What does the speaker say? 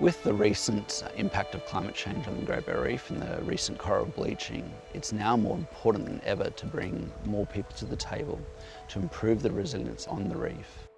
With the recent uh, impact of climate change on the Great Barrier Reef and the recent coral bleaching, it's now more important than ever to bring more people to the table to improve the resilience on the reef.